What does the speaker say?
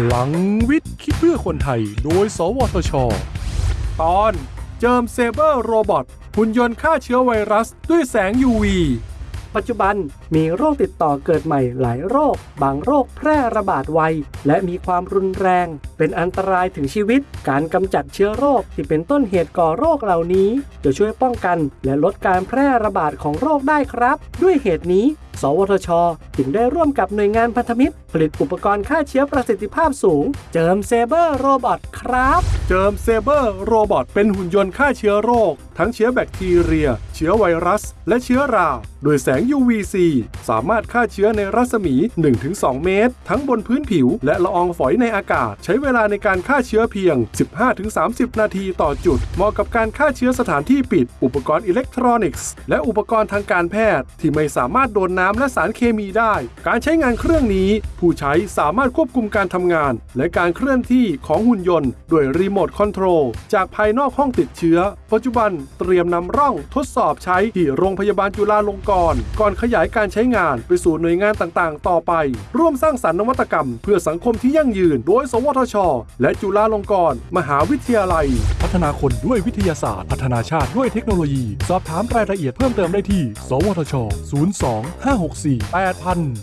พลังวิทย์คิดเพื่อคนไทย โดย สวทช ตอน Germ Saber Robot หุ่นยนต์ฆ่าเชื้อไวรัสด้วยแสง UV ปัจจุบันมีโรคติดต่อเกิดใหม่หลายโรค บางโรคแพร่ระบาดไว และมีความรุนแรง เป็นอันตรายถึงชีวิต การกำจัดเชื้อโรคที่เป็นต้นเหตุก่อโรคเหล่านี้ จะช่วยป้องกันและลดการแพร่ระบาดของโรคได้ครับ ด้วยเหตุนี้ สวทช จึงได้ร่วมกับหน่วยงานพันธมิตร ผลิตอุปกรณ์ฆ่าเชื้อประสิทธิภาพสูง Germ Saber Robot ครับ Germ Saber Robot เป็นหุ่นยนต์ฆ่าเชื้อโรค ทั้งเชื้อแบคทีเรีย เชื้อไวรัส และเชื้อรา โดยแสง UVC สามารถฆ่าเชื้อในรัศมี 1-2 เมตร ทั้งบนพื้นผิว และละอองฝอยในอากาศ ใช้เวลาในการฆ่าเชื้อเพียง 15-30 นาทีต่อจุด เหมาะกับการฆ่าเชื้อสถานที่ปิด อุปกรณ์อิเล็กทรอนิกส์ และอุปกรณ์ทางการแพทย์ ที่ไม่สามารถโดนน้ำและสารเคมีได้ การใช้งานเครื่องนี้ ผู้ใช้สามารถควบคุมการทำงาน และการเคลื่อนที่ของหุ่นยนต์ด้วยรีโมทคอนโทรลจากภายนอกห้องติดเชื้อ ปัจจุบันเตรียมนำร่องทดสอบใช้ที่โรงพยาบาลจุฬาลงกรณ์ก่อนขยายการใช้งานไปสู่หน่วยงานต่างๆ ต่อไป ร่วมสร้างสรรค์นวัตกรรม เพื่อสังคมที่ยั่งยืน โดย สวทช และจุฬาลงกรณ์มหาวิทยาลัย พัฒนาคนด้วยวิทยาศาสตร์ พัฒนาชาติด้วยเทคโนโลยี สอบถามรายละเอียดเพิ่มเติมได้ที่ สวทช 02 564 8000